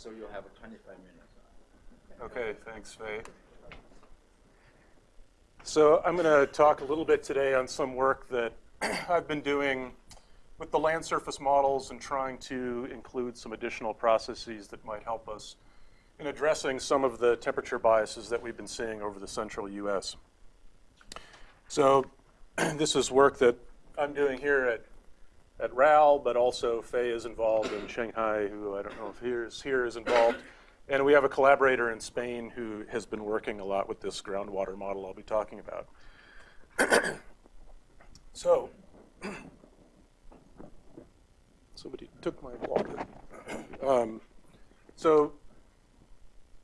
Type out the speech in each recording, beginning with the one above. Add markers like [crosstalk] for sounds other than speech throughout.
So you'll have a 25 minutes. Okay, thanks, Faye. So I'm going to talk a little bit today on some work that [clears throat] I've been doing with the land surface models and trying to include some additional processes that might help us in addressing some of the temperature biases that we've been seeing over the central US. So [clears throat] this is work that I'm doing here at, at RAL, but also Faye is involved in Changhai, who I don't know if here is, here is involved. And we have a collaborator in Spain who has been working a lot with this groundwater model I'll be talking about. [clears throat] so [clears throat] somebody took my water. Um, so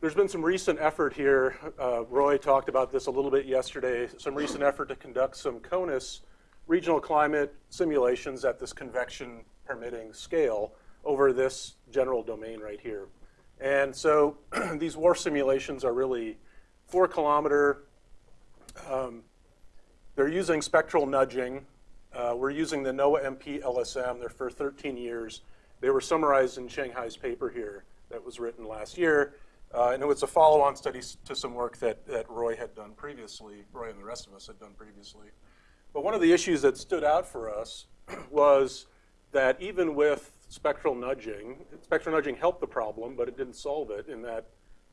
there's been some recent effort here. Uh, Roy talked about this a little bit yesterday. Some recent effort to conduct some CONUS regional climate simulations at this convection permitting scale over this general domain right here. And so [clears throat] these WRF simulations are really four kilometer. Um, they're using spectral nudging. Uh, we're using the Noah MP LSM. They're for 13 years. They were summarized in Changhai's paper here that was written last year. Uh, and it was a follow-on study to some work that, that Roy had done previously, Roy and the rest of us had done previously. But one of the issues that stood out for us [clears throat] was that even with spectral nudging, spectral nudging helped the problem, but it didn't solve it in that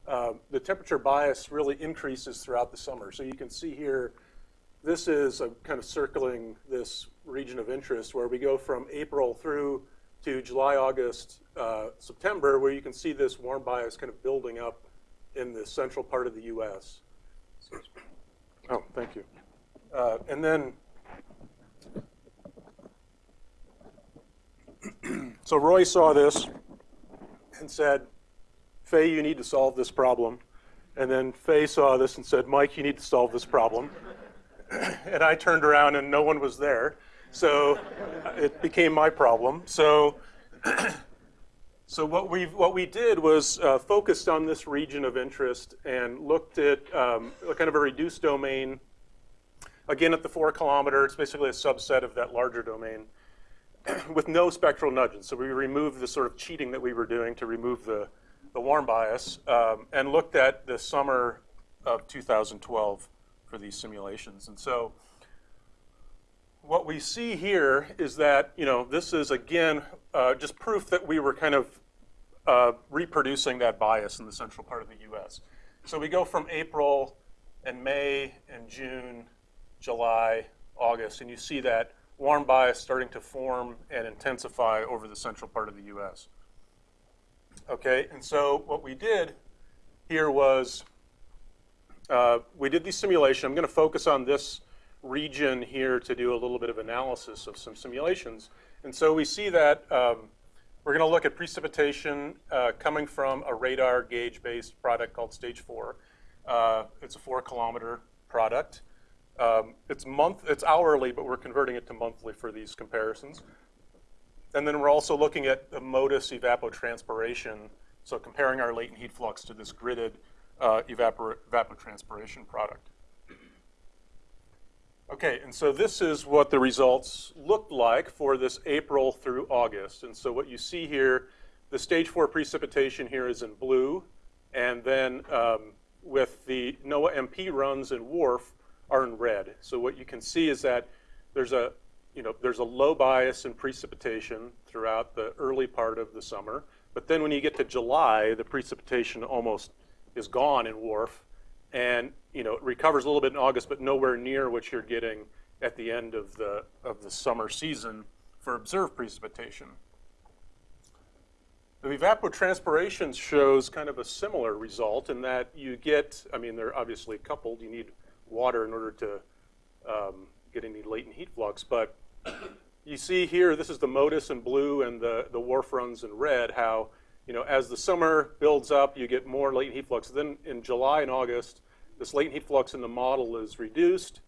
uh, the temperature bias really increases throughout the summer. So you can see here, this is a kind of circling this region of interest where we go from April through to July, August, uh, September, where you can see this warm bias kind of building up in the central part of the U.S. Oh, thank you. Uh, and then [clears throat] so Roy saw this and said, Faye, you need to solve this problem. And then Faye saw this and said, Mike, you need to solve this problem. [clears throat] and I turned around and no one was there. So it became my problem. So, [clears throat] so what, we what we did was uh, focused on this region of interest and looked at um, kind of a reduced domain. Again, at the four kilometer, it's basically a subset of that larger domain. [clears throat] with no spectral nudging. So we removed the sort of cheating that we were doing to remove the, the warm bias um, and looked at the summer of 2012 for these simulations. And so what we see here is that, you know, this is again uh, just proof that we were kind of uh, reproducing that bias in the central part of the US. So we go from April and May and June, July, August, and you see that warm bias starting to form and intensify over the central part of the US. Okay, and so what we did here was uh, we did the simulation. I'm going to focus on this region here to do a little bit of analysis of some simulations. And so we see that um, we're going to look at precipitation uh, coming from a radar gauge-based product called Stage 4. Uh, it's a four kilometer product. Um, it's month, it's hourly, but we're converting it to monthly for these comparisons. And then we're also looking at the MODIS evapotranspiration, so comparing our latent heat flux to this gridded uh, evapor evapotranspiration product. Okay, and so this is what the results looked like for this April through August. And so what you see here, the stage four precipitation here is in blue, and then um, with the Noah MP runs in WRF, are in red. So what you can see is that there's a, you know, there's a low bias in precipitation throughout the early part of the summer. But then when you get to July, the precipitation almost is gone in WRF. And you know, it recovers a little bit in August, but nowhere near what you're getting at the end of the, of the summer season for observed precipitation. The evapotranspiration shows kind of a similar result in that you get, I mean, they're obviously coupled. You need water in order to um, get any latent heat flux. But you see here, this is the MODIS in blue and the, the WRF runs in red, how you know, as the summer builds up, you get more latent heat flux. Then in July and August, this latent heat flux in the model is reduced,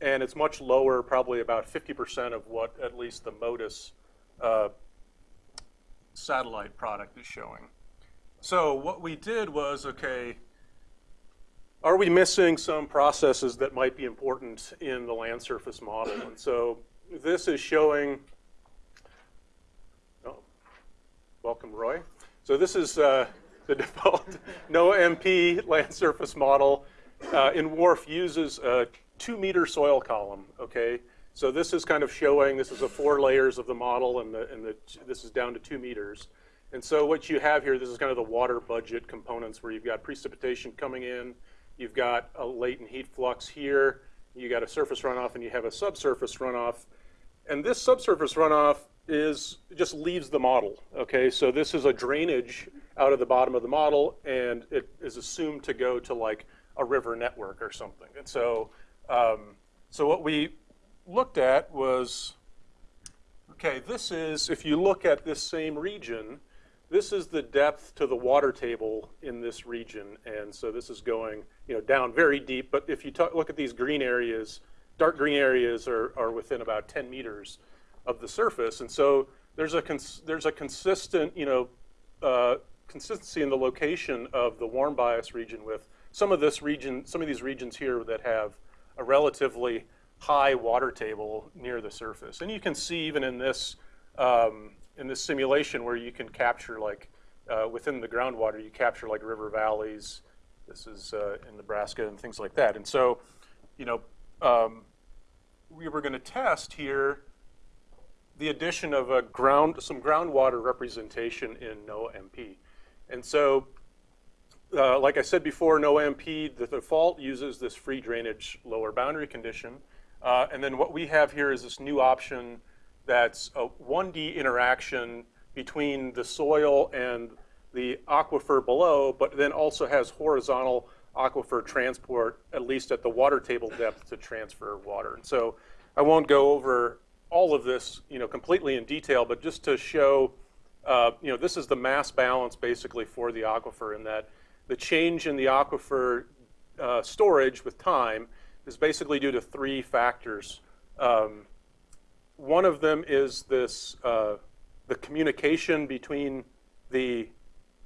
and it's much lower, probably about 50% of what at least the MODIS uh, satellite product is showing. So what we did was, okay, are we missing some processes that might be important in the land surface model? And so this is showing, oh, welcome Roy. So this is, uh, the default [laughs] Noah-MP land surface model uh, in WRF uses a two meter soil column, okay? So this is kind of showing, this is the four layers of the model and, the, and the, this is down to two meters. And so what you have here, this is kind of the water budget components where you've got precipitation coming in, you've got a latent heat flux here, you got a surface runoff and you have a subsurface runoff. And this subsurface runoff is just leaves the model, okay? So this is a drainage out of the bottom of the model and it is assumed to go to like a river network or something. And so, um, so what we looked at was, okay, this is, if you look at this same region, this is the depth to the water table in this region. And so this is going you know, down very deep. But if you look at these green areas, dark green areas are, are within about 10 meters of the surface. And so there's a, there's a consistent, you know, uh, consistency in the location of the warm bias region with some of this region, some of these regions here that have a relatively high water table near the surface. And you can see even in this, um, in this simulation where you can capture like, uh, within the groundwater, you capture like river valleys. This is uh, in Nebraska and things like that. And so, you know, um, we were going to test here the addition of a ground, some groundwater representation in Noah-MP. And so, uh, like I said before, Noah-MP, the default uses this free drainage lower boundary condition. Uh, and then what we have here is this new option that's a 1D interaction between the soil and the aquifer below, but then also has horizontal aquifer transport, at least at the water table depth to transfer water. And so I won't go over all of this, you know, completely in detail, but just to show, uh, you know, this is the mass balance basically for the aquifer in that the change in the aquifer uh, storage with time is basically due to three factors. Um, one of them is this, uh, the communication between the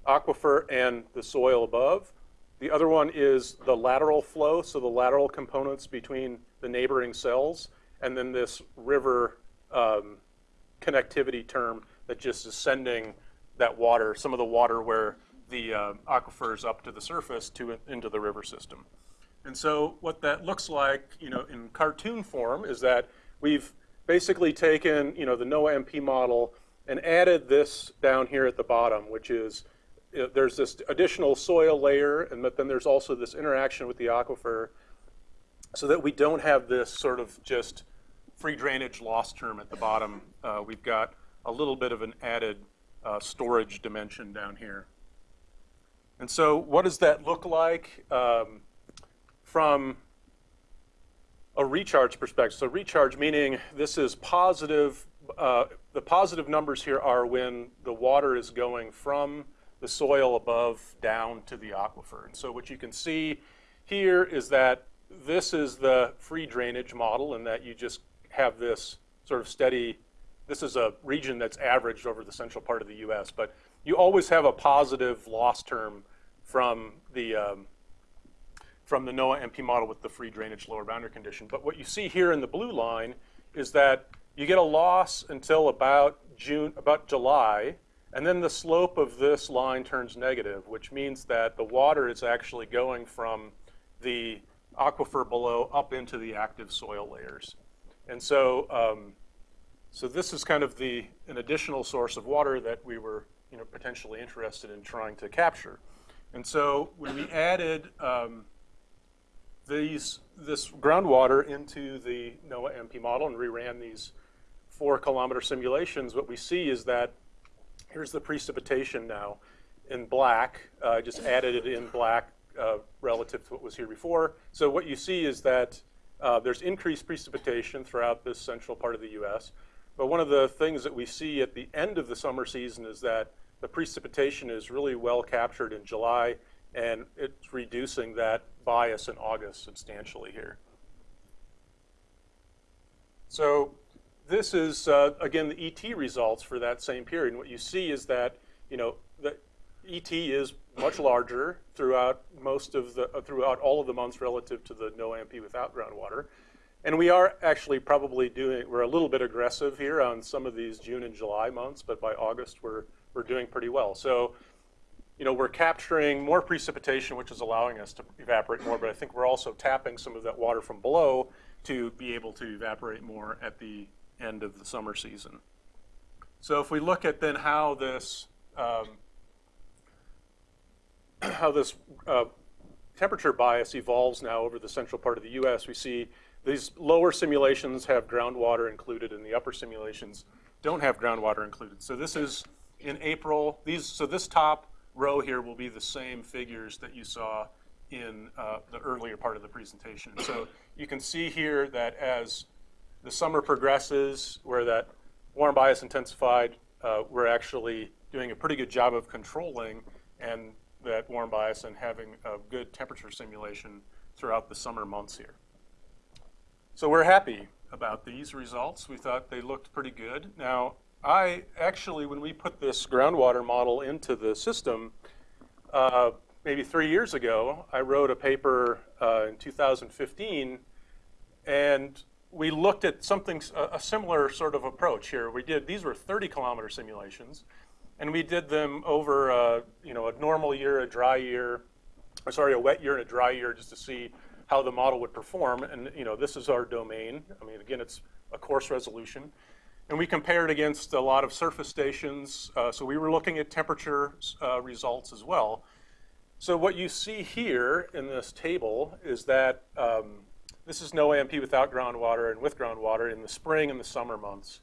aquifer and the soil above. The other one is the lateral flow, so the lateral components between the neighboring cells, and then this river um, connectivity term that just is sending that water, some of the water where the uh, aquifer is up to the surface to into the river system. And so what that looks like, you know, in cartoon form is that we've basically taken, you know, the Noah-MP model and added this down here at the bottom, which is there's this additional soil layer, and but then there's also this interaction with the aquifer, so that we don't have this sort of just free drainage loss term at the bottom. Uh, we've got a little bit of an added uh, storage dimension down here. And so what does that look like um, from recharge perspective? So recharge meaning this is positive, uh, the positive numbers here are when the water is going from the soil above down to the aquifer. And so what you can see here is that this is the free drainage model and that you just have this sort of steady, this is a region that's averaged over the central part of the US, but you always have a positive loss term from the, um, from the Noah-MP model with the free drainage lower boundary condition. But what you see here in the blue line is that you get a loss until about June, about July, and then the slope of this line turns negative, which means that the water is actually going from the aquifer below up into the active soil layers. And so, um, so this is kind of the, an additional source of water that we were you know, potentially interested in trying to capture. And so when we added um, these, this groundwater into the Noah-MP model and reran these four kilometer simulations, what we see is that Here's the precipitation now in black. Uh, I just added it in black uh, relative to what was here before. So what you see is that uh, there's increased precipitation throughout this central part of the U.S. But one of the things that we see at the end of the summer season is that the precipitation is really well captured in July, and it's reducing that bias in August substantially here. So this is, uh, again, the ET results for that same period. And what you see is that, you know, the ET is much larger throughout most of the, uh, throughout all of the months relative to the Noah MP without groundwater. And we are actually probably doing, we're a little bit aggressive here on some of these June and July months, but by August we're, we're doing pretty well. So you know, we're capturing more precipitation, which is allowing us to evaporate more, but I think we're also tapping some of that water from below to be able to evaporate more at the end of the summer season. So if we look at then how this um, [clears throat] how this uh, temperature bias evolves now over the central part of the U.S., we see these lower simulations have groundwater included, and the upper simulations don't have groundwater included. So this is in April. These so this top row here will be the same figures that you saw in uh, the earlier part of the presentation. So you can see here that as the summer progresses, where that warm bias intensified, uh, we're actually doing a pretty good job of controlling and that warm bias and having a good temperature simulation throughout the summer months here. So we're happy about these results. We thought they looked pretty good. Now, I actually, when we put this groundwater model into the system, uh, maybe three years ago, I wrote a paper uh, in 2015, and we looked at something, a, similar sort of approach here. We did, these were 30 kilometer simulations, and we did them over, a, you know, a normal year, a dry year, or sorry, a wet year and a dry year, just to see how the model would perform. And you know, this is our domain. I mean, again, it's a coarse resolution. And we compared against a lot of surface stations. Uh, so we were looking at temperature uh, results as well. So what you see here in this table is that um, this is Noah MP without groundwater and with groundwater in the spring and the summer months.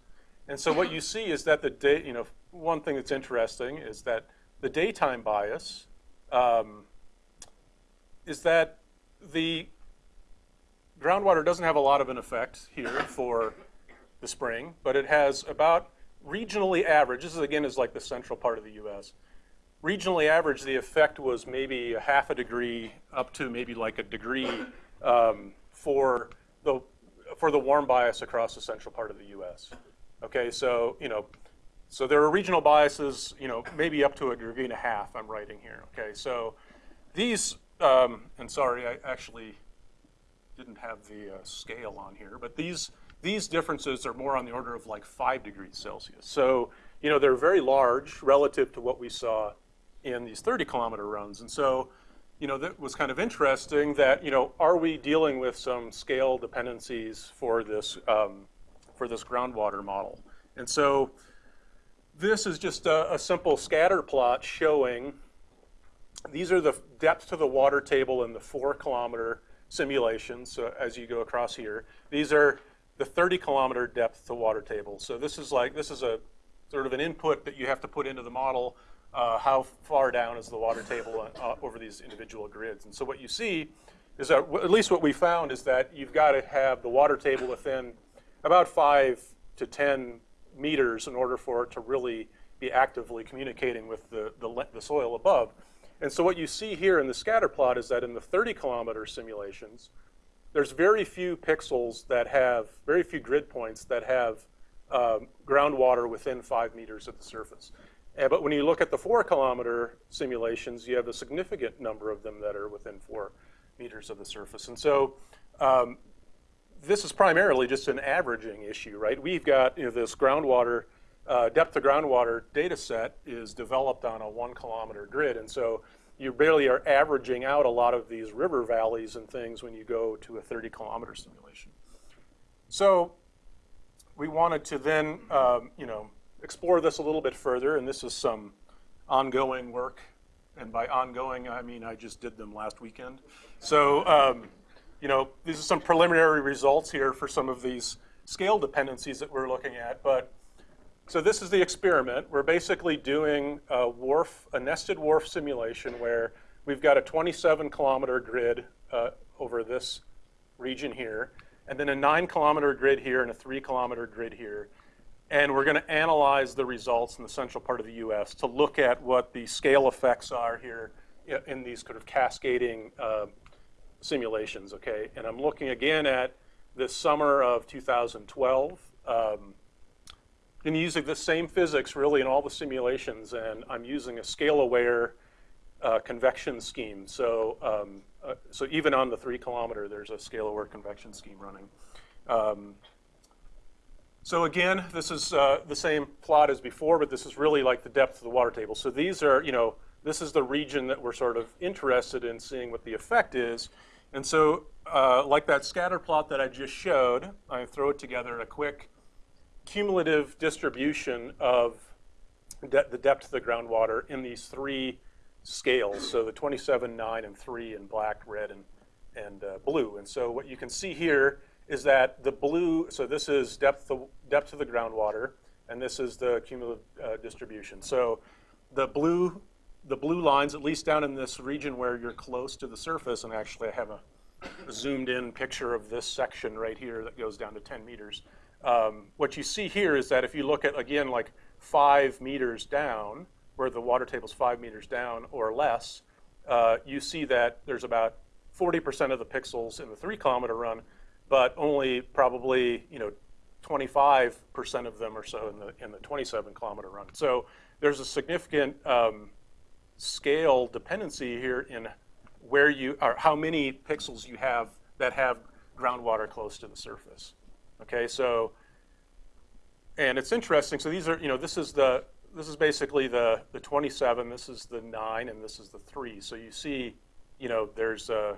And so what you see is that the day, you know, one thing that's interesting is that the daytime bias um, is that the groundwater doesn't have a lot of an effect here for the spring, but it has about regionally average, this is again is like the central part of the US. Regionally average, the effect was maybe a half a degree up to maybe like a degree um, for the for the warm bias across the central part of the US. Okay, so you know, so there are regional biases, you know, maybe up to a degree and a half I'm writing here. Okay, so these, um, and sorry, I actually didn't have the uh, scale on here, but these these differences are more on the order of like five degrees Celsius. So, you know, they're very large relative to what we saw in these 30 kilometer runs. And so, you know, that was kind of interesting that, you know, are we dealing with some scale dependencies for this, um, for this groundwater model? And so this is just a, a simple scatter plot showing these are the depths to the water table in the four kilometer simulations so as you go across here. These are the 30 kilometer depth to water table. So this is like, this is a sort of an input that you have to put into the model. Uh, how far down is the water table uh, over these individual grids? And so what you see is that, at least what we found is that you've got to have the water table within about five to 10 meters in order for it to really be actively communicating with the, the, the soil above. And so what you see here in the scatter plot is that in the 30 kilometer simulations, there's very few pixels that have, very few grid points that have um, groundwater within five meters of the surface. But when you look at the four kilometer simulations, you have a significant number of them that are within four meters of the surface. And so um, this is primarily just an averaging issue, right? We've got you know, this groundwater, uh, depth of groundwater data set is developed on a one kilometer grid. And so you barely are averaging out a lot of these river valleys and things when you go to a 30 kilometer simulation. So we wanted to then, um, you know, explore this a little bit further, and this is some ongoing work. And by ongoing, I mean I just did them last weekend. So, um, you know, these are some preliminary results here for some of these scale dependencies that we're looking at. But so this is the experiment. We're basically doing a WRF, a nested WRF simulation where we've got a 27 kilometer grid uh, over this region here, and then a nine kilometer grid here and a three kilometer grid here. And we're gonna analyze the results in the central part of the US to look at what the scale effects are here in these kind of cascading uh, simulations, okay? And I'm looking again at this summer of 2012. Um, been using the same physics really in all the simulations, and I'm using a scale-aware uh, convection scheme. So, um, uh, so even on the three kilometer, there's a scale-aware convection scheme running. Um, so again, this is uh, the same plot as before, but this is really like the depth of the water table. So these are, you know, this is the region that we're sort of interested in seeing what the effect is. And so, uh, like that scatter plot that I just showed, I throw it together in a quick cumulative distribution of de the depth of the groundwater in these three scales. So the 27, 9, and 3 in black, red, and, and uh, blue. And so what you can see here is that the blue, so this is depth of, depth of the groundwater, and this is the cumulative uh, distribution. So the blue, the blue lines, at least down in this region where you're close to the surface, and actually I have a, a zoomed in picture of this section right here that goes down to 10 meters. Um, what you see here is that if you look at, again, like five meters down, where the water table is five meters down or less, uh, you see that there's about 40% of the pixels in the three kilometer run, but only probably, you know, 25% of them or so in the, in the 27 kilometer run. So there's a significant um, scale dependency here in where you, or how many pixels you have that have groundwater close to the surface. Okay, so, and it's interesting, so these are, you know, this is the, this is basically the, the 27, this is the nine, and this is the three. So you see, you know, there's, uh,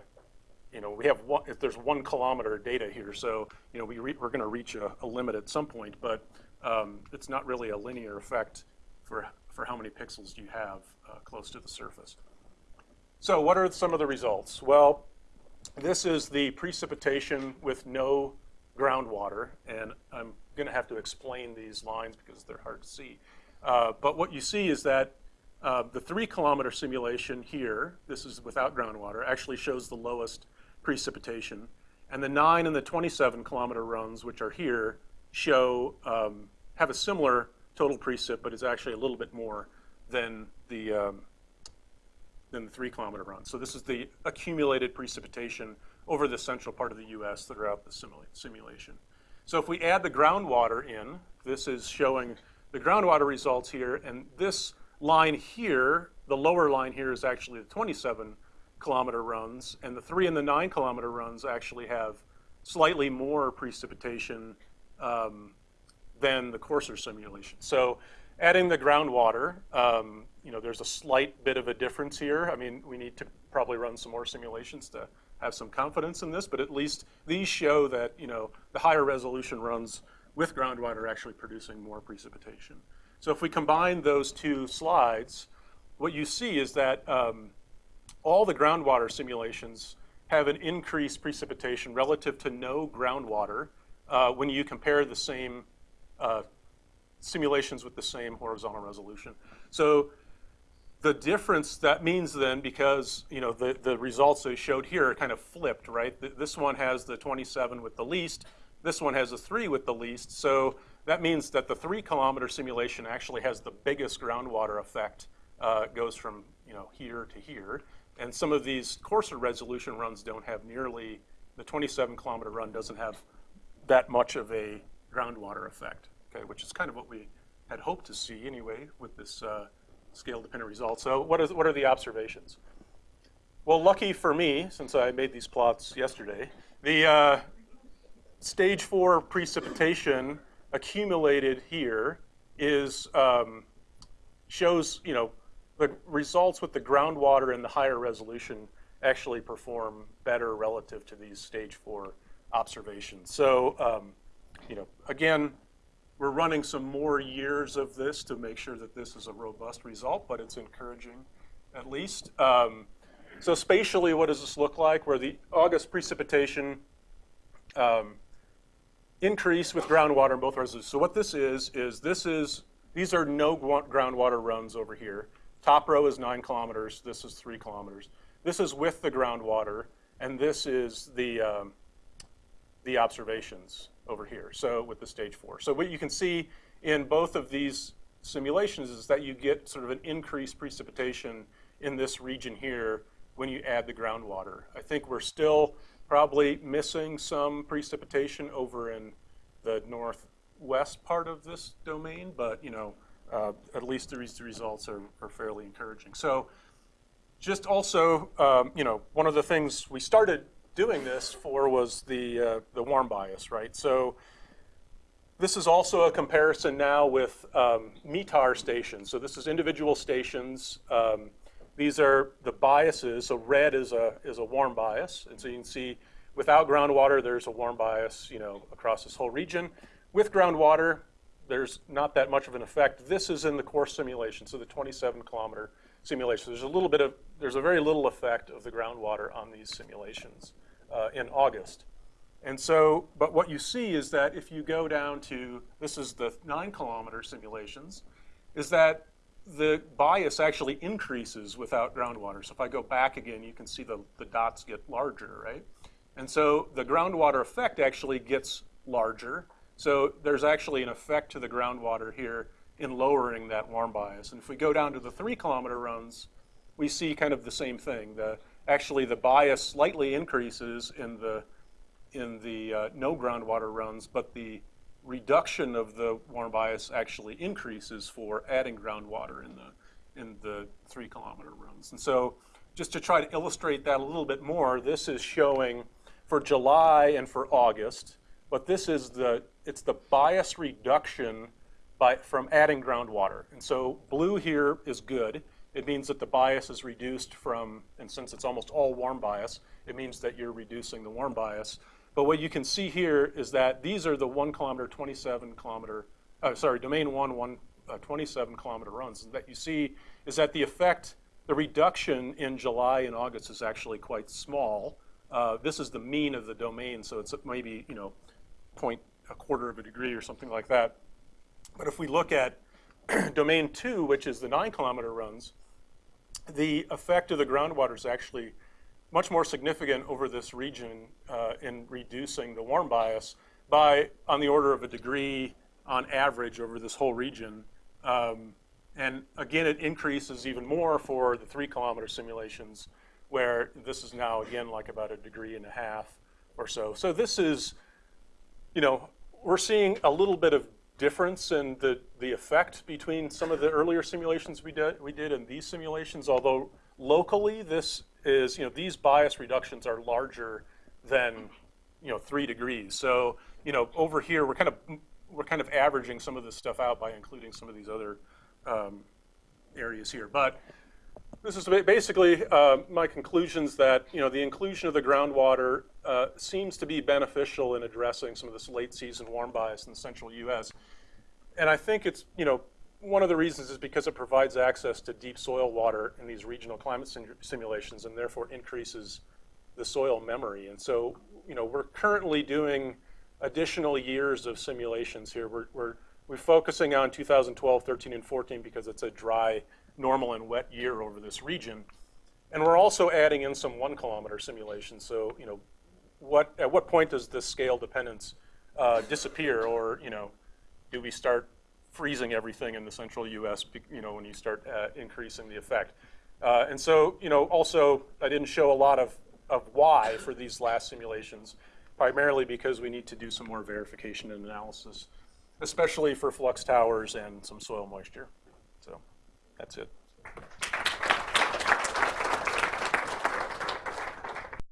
you know, we have one, if there's one kilometer data here, so, you know, we re, we're gonna reach a, a, limit at some point, but um, it's not really a linear effect for, for how many pixels you have uh, close to the surface. So what are some of the results? Well, this is the precipitation with no groundwater, and I'm gonna have to explain these lines because they're hard to see. Uh, but what you see is that uh, the three kilometer simulation here, this is without groundwater, actually shows the lowest precipitation. And the nine and the 27 kilometer runs, which are here, show, um, have a similar total precip, but is actually a little bit more than the, um, than the three kilometer run. So this is the accumulated precipitation over the central part of the US throughout the simula simulation. So if we add the groundwater in, this is showing the groundwater results here, and this line here, the lower line here is actually the 27 kilometer runs, and the three and the nine kilometer runs actually have slightly more precipitation um, than the coarser simulation. So adding the groundwater, um, you know, there's a slight bit of a difference here. I mean, we need to probably run some more simulations to have some confidence in this, but at least these show that, you know, the higher resolution runs with groundwater actually producing more precipitation. So if we combine those two slides, what you see is that um, all the groundwater simulations have an increased precipitation relative to no groundwater uh, when you compare the same uh, simulations with the same horizontal resolution. So the difference that means then, because you know the, the results they showed here are kind of flipped, right? This one has the 27 with the least, this one has a three with the least. So that means that the three kilometer simulation actually has the biggest groundwater effect, uh, goes from you know here to here. And some of these coarser resolution runs don't have nearly, the 27 kilometer run doesn't have that much of a groundwater effect, okay, which is kind of what we had hoped to see anyway with this uh, scale-dependent result. So what, is, what are the observations? Well, lucky for me, since I made these plots yesterday, the, uh, stage four precipitation accumulated here is um, shows, you know, the results with the groundwater and the higher resolution actually perform better relative to these stage four observations. So, um, you know, again, we're running some more years of this to make sure that this is a robust result, but it's encouraging at least. Um, so spatially, what does this look like? Where the August precipitation um, increase with groundwater in both reservoirs. So what this is, is this is, these are no groundwater runs over here. Top row is nine kilometers, this is three kilometers. This is with the groundwater, and this is the, um, the observations over here, so with the stage four. So what you can see in both of these simulations is that you get sort of an increased precipitation in this region here when you add the groundwater. I think we're still probably missing some precipitation over in the northwest part of this domain, but you know, uh, at least the results are, are, fairly encouraging. So just also, um, you know, one of the things we started doing this for was the, uh, the warm bias, right? So this is also a comparison now with um, METAR stations. So this is individual stations um, These are the biases. So red is a, is a warm bias. And so you can see without groundwater, there's a warm bias, you know, across this whole region. With groundwater, there's not that much of an effect. This is in the core simulation, so the 27 kilometer simulation. There's a little bit of, there's a very little effect of the groundwater on these simulations uh, in August. And so, but what you see is that if you go down to, this is the nine kilometer simulations, is that the bias actually increases without groundwater. So if I go back again, you can see the, the dots get larger, right? And so the groundwater effect actually gets larger. So there's actually an effect to the groundwater here in lowering that warm bias. And if we go down to the three kilometer runs, we see kind of the same thing. The, actually, the bias slightly increases in the, in the uh, no groundwater runs, but the reduction of the warm bias actually increases for adding groundwater in the, in the three kilometer runs. And so just to try to illustrate that a little bit more, this is showing for July and for August, but this is the, it's the bias reduction by, from adding groundwater. And so blue here is good. It means that the bias is reduced from, and since it's almost all warm bias, it means that you're reducing the warm bias. But what you can see here is that these are the one kilometer, 27 kilometer, uh, sorry, domain one, one uh, 27 kilometer runs. And that you see is that the effect, the reduction in July and August is actually quite small. Uh, this is the mean of the domain, so it's maybe, you know, point a quarter of a degree or something like that. But if we look at [clears throat] domain two, which is the nine kilometer runs, the effect of the groundwater is actually much more significant over this region uh, in reducing the warm bias by on the order of a degree on average over this whole region. Um, and again, it increases even more for the three kilometer simulations where this is now again like about a degree and a half or so. So this is, you know, we're seeing a little bit of difference in the, the effect between some of the earlier simulations we did, we did and these simulations, although locally this is, you know, these bias reductions are larger than, you know, three degrees. So, you know, over here we're kind of, we're kind of averaging some of this stuff out by including some of these other um, areas here. But this is basically uh, my conclusions that, you know, the inclusion of the groundwater uh, seems to be beneficial in addressing some of this late season warm bias in the central US. And I think it's, you know, one of the reasons is because it provides access to deep soil water in these regional climate sim simulations and therefore increases the soil memory. And so, you know, we're currently doing additional years of simulations here. We're, we're, we're focusing on 2012, 13, and 14 because it's a dry, normal, and wet year over this region. And we're also adding in some one kilometer simulations. So, you know, what, at what point does this scale dependence uh, disappear or, you know, do we start freezing everything in the central U.S. You know, when you start uh, increasing the effect. Uh, and so, you know, also I didn't show a lot of, of why for these last simulations, primarily because we need to do some more verification and analysis, especially for flux towers and some soil moisture. So that's it.